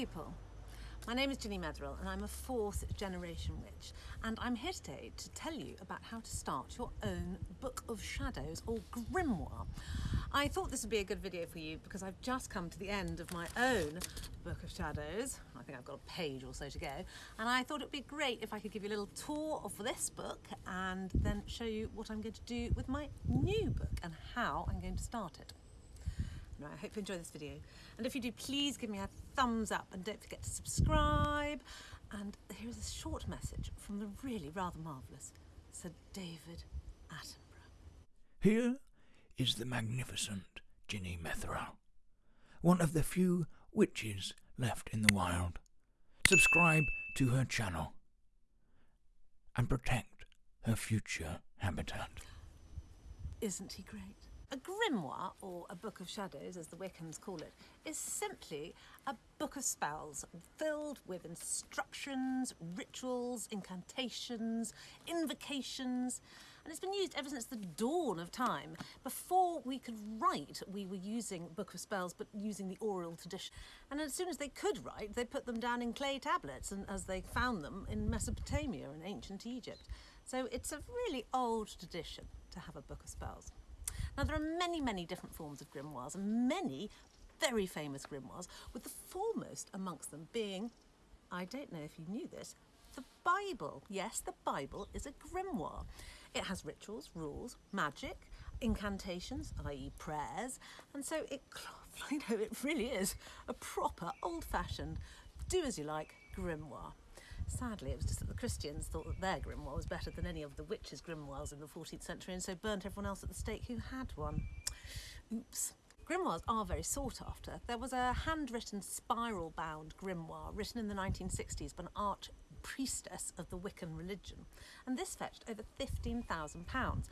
people. My name is Ginny Metherill and I'm a fourth generation witch and I'm here today to tell you about how to start your own Book of Shadows or grimoire. I thought this would be a good video for you because I've just come to the end of my own Book of Shadows. I think I've got a page or so to go and I thought it would be great if I could give you a little tour of this book and then show you what I'm going to do with my new book and how I'm going to start it. Right, I hope you enjoy this video. And if you do, please give me a thumbs up and don't forget to subscribe. And here is a short message from the really rather marvellous Sir David Attenborough. Here is the magnificent Ginny Metherill, one of the few witches left in the wild. Subscribe to her channel and protect her future habitat. Isn't he great? A grimoire, or a book of shadows as the Wiccans call it, is simply a book of spells filled with instructions, rituals, incantations, invocations, and it's been used ever since the dawn of time. Before we could write, we were using Book of Spells, but using the oral tradition. And as soon as they could write, they put them down in clay tablets, and as they found them in Mesopotamia and ancient Egypt. So it's a really old tradition to have a Book of Spells. Now there are many, many different forms of grimoires and many very famous grimoires, with the foremost amongst them being, I don't know if you knew this, the Bible. Yes, the Bible is a grimoire. It has rituals, rules, magic, incantations, i.e. prayers, and so it, you know, it really is a proper old-fashioned, do as you like grimoire. Sadly, it was just that the Christians thought that their grimoire was better than any of the witches' grimoires in the 14th century and so burnt everyone else at the stake who had one. Oops. Grimoires are very sought after. There was a handwritten spiral bound grimoire written in the 1960s by an arch priestess of the Wiccan religion, and this fetched over £15,000.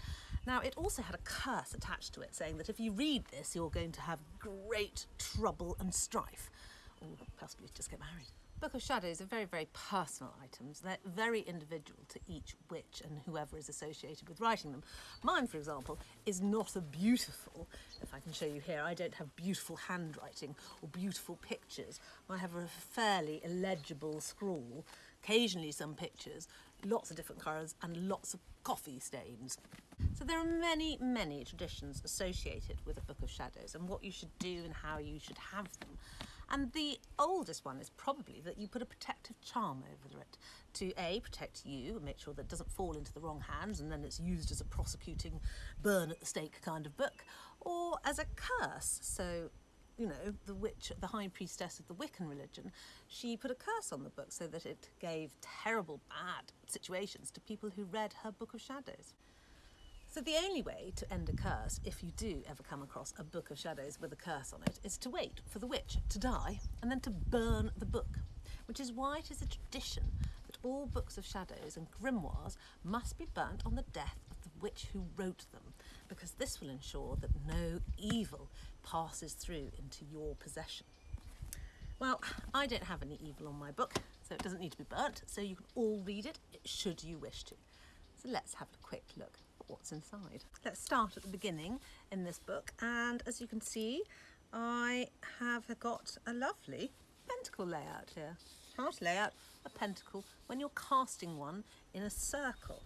Now, it also had a curse attached to it saying that if you read this, you're going to have great trouble and strife, possibly just get married. Book of Shadows are very, very personal items. They're very individual to each witch and whoever is associated with writing them. Mine, for example, is not a beautiful, if I can show you here, I don't have beautiful handwriting or beautiful pictures. I have a fairly illegible scrawl, occasionally some pictures, lots of different colours and lots of coffee stains. So there are many, many traditions associated with a Book of Shadows and what you should do and how you should have them. And the oldest one is probably that you put a protective charm over it to A, protect you and make sure that it doesn't fall into the wrong hands and then it's used as a prosecuting burn at the stake kind of book, or as a curse. So you know, the witch, the high priestess of the Wiccan religion, she put a curse on the book so that it gave terrible, bad situations to people who read her Book of Shadows. So the only way to end a curse, if you do ever come across a book of shadows with a curse on it, is to wait for the witch to die and then to burn the book, which is why it is a tradition that all books of shadows and grimoires must be burnt on the death of the witch who wrote them, because this will ensure that no evil passes through into your possession. Well, I don't have any evil on my book, so it doesn't need to be burnt, so you can all read it should you wish to. So let's have a quick look what's inside. Let's start at the beginning in this book and as you can see I have got a lovely pentacle layout here. How to lay out a pentacle when you're casting one in a circle.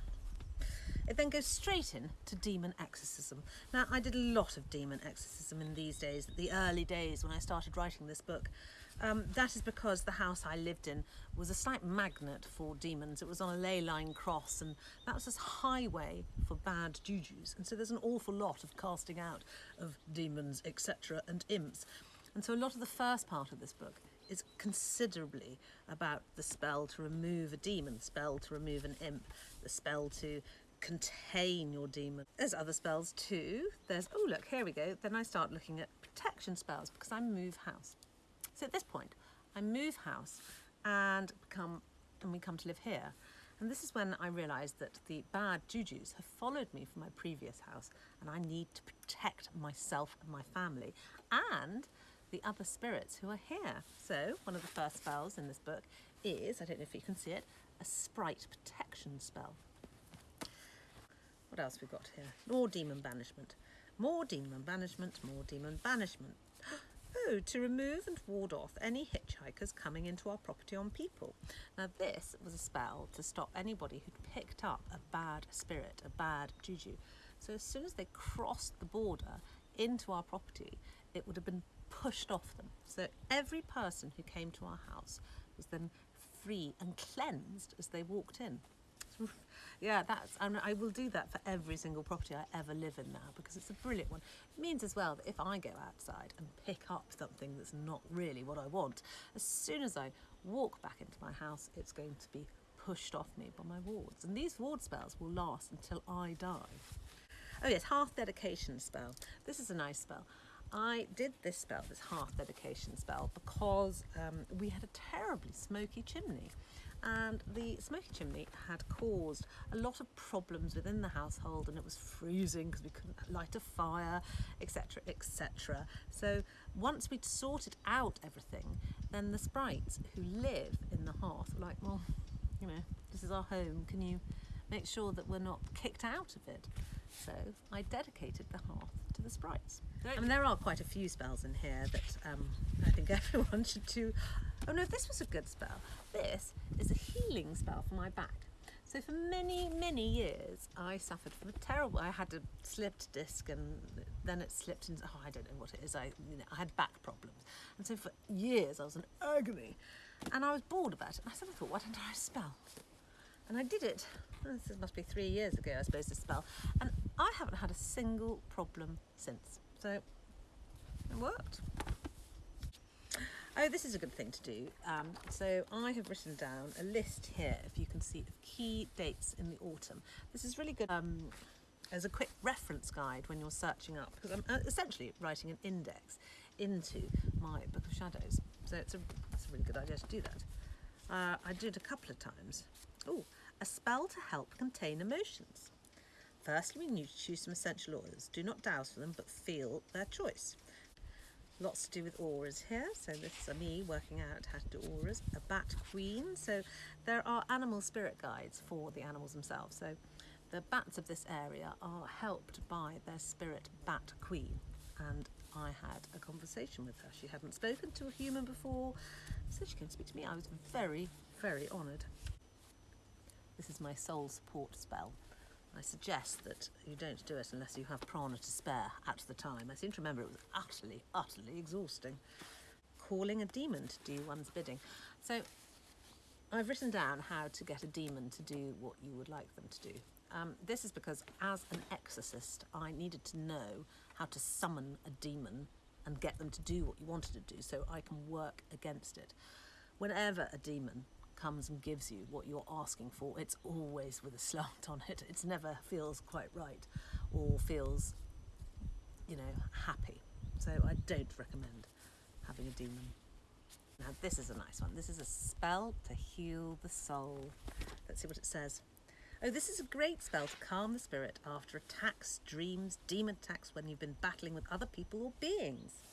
It then goes straight in to demon exorcism. Now, I did a lot of demon exorcism in these days, the early days when I started writing this book. Um, that is because the house I lived in was a slight magnet for demons. It was on a ley line cross and that was a highway for bad jujus. And so there's an awful lot of casting out of demons, etc. and imps. And so a lot of the first part of this book is considerably about the spell to remove a demon, spell to remove an imp, the spell to contain your demon. There's other spells too. There's, oh look, here we go. Then I start looking at protection spells because I move house. So at this point, I move house and come and we come to live here. And this is when I realised that the bad jujus have followed me from my previous house and I need to protect myself and my family and the other spirits who are here. So one of the first spells in this book is, I don't know if you can see it, a sprite protection spell. What else we've got here? More demon banishment. More demon banishment, more demon banishment. Oh, to remove and ward off any hitchhikers coming into our property on people. Now, this was a spell to stop anybody who'd picked up a bad spirit, a bad juju. So, as soon as they crossed the border into our property, it would have been pushed off them. So, every person who came to our house was then free and cleansed as they walked in. Yeah, that's, and I will do that for every single property I ever live in now because it's a brilliant one. It means as well that if I go outside and pick up something that's not really what I want, as soon as I walk back into my house, it's going to be pushed off me by my wards. And these ward spells will last until I die. Oh yes, hearth dedication spell. This is a nice spell. I did this spell, this hearth dedication spell, because um, we had a terribly smoky chimney. And the smoky chimney had caused a lot of problems within the household, and it was freezing because we couldn't light a fire, etc., etc. So once we'd sorted out everything, then the sprites who live in the hearth were like, well, you know, this is our home. Can you make sure that we're not kicked out of it? So I dedicated the hearth to the sprites. I mean, there are quite a few spells in here that um, I think everyone should do. Oh no, this was a good spell. This is a healing spell for my back. So for many, many years, I suffered from a terrible. I had a slipped disc, and then it slipped into. Oh, I don't know what it is. I, you know, I had back problems, and so for years I was in agony, and I was bored about it. And I suddenly thought, why don't I spell? And I did it. This must be three years ago, I suppose, this spell, and I haven't had a single problem since. So it worked. Oh, this is a good thing to do. Um, so I have written down a list here, if you can see, of key dates in the autumn. This is really good um, as a quick reference guide when you're searching up, because I'm uh, essentially writing an index into my Book of Shadows. So it's a, it's a really good idea to do that. Uh, I did a couple of times. Oh, a spell to help contain emotions. Firstly, we need to choose some essential oils. Do not dowse for them, but feel their choice. Lots to do with auras here. So this is me working out how to do auras. A bat queen. So there are animal spirit guides for the animals themselves. So the bats of this area are helped by their spirit bat queen. And I had a conversation with her. She hadn't spoken to a human before, so she came to speak to me. I was very, very honoured. This is my soul support spell. I suggest that you don't do it unless you have prana to spare at the time. I seem to remember it was utterly, utterly exhausting. Calling a demon to do one's bidding. So I've written down how to get a demon to do what you would like them to do. Um, this is because as an exorcist, I needed to know how to summon a demon and get them to do what you wanted to do so I can work against it. Whenever a demon comes and gives you what you're asking for, it's always with a slant on it. It never feels quite right or feels, you know, happy. So I don't recommend having a demon. Now this is a nice one. This is a spell to heal the soul. Let's see what it says. Oh, this is a great spell to calm the spirit after attacks, dreams, demon attacks when you've been battling with other people or beings.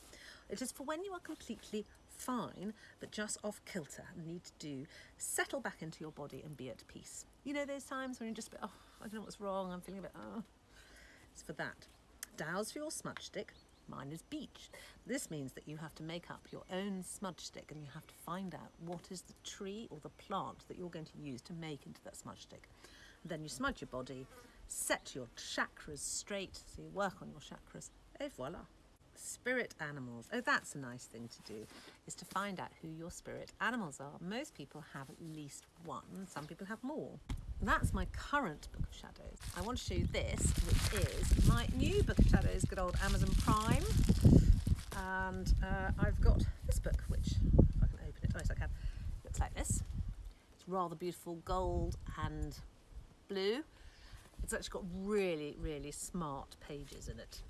It is for when you are completely fine, but just off kilter and need to do, settle back into your body and be at peace. You know those times when you're just a bit, oh, I don't know what's wrong, I'm feeling a bit, oh. It's for that. Dowse for your smudge stick. Mine is beech. This means that you have to make up your own smudge stick and you have to find out what is the tree or the plant that you're going to use to make into that smudge stick. Then you smudge your body, set your chakras straight, so you work on your chakras, et voila. Spirit animals. Oh, that's a nice thing to do, is to find out who your spirit animals are. Most people have at least one, some people have more. That's my current Book of Shadows. I want to show you this, which is my new Book of Shadows, good old Amazon Prime. And uh, I've got this book, which, if I can open it, oh yes I can, looks like this. It's rather beautiful gold and blue. It's actually got really, really smart pages in it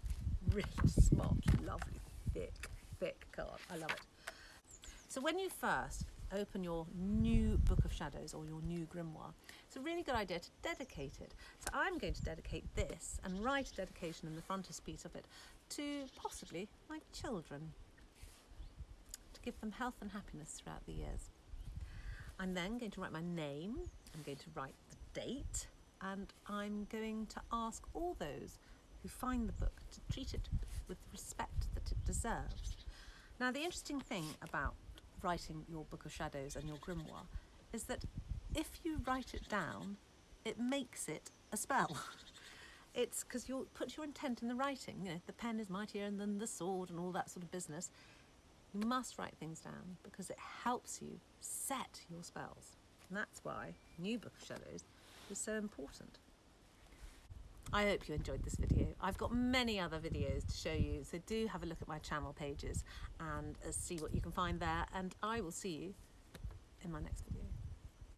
really smart, lovely, thick, thick card. I love it. So when you first open your new Book of Shadows or your new grimoire, it's a really good idea to dedicate it. So I'm going to dedicate this and write a dedication in the frontispiece of it to possibly my children to give them health and happiness throughout the years. I'm then going to write my name, I'm going to write the date, and I'm going to ask all those who find the book to treat it with the respect that it deserves. Now, the interesting thing about writing your Book of Shadows and your grimoire is that if you write it down, it makes it a spell. it's because you put your intent in the writing. You know, the pen is mightier than the sword and all that sort of business. You must write things down because it helps you set your spells. And that's why New Book of Shadows is so important. I hope you enjoyed this video. I've got many other videos to show you, so do have a look at my channel pages and uh, see what you can find there. And I will see you in my next video.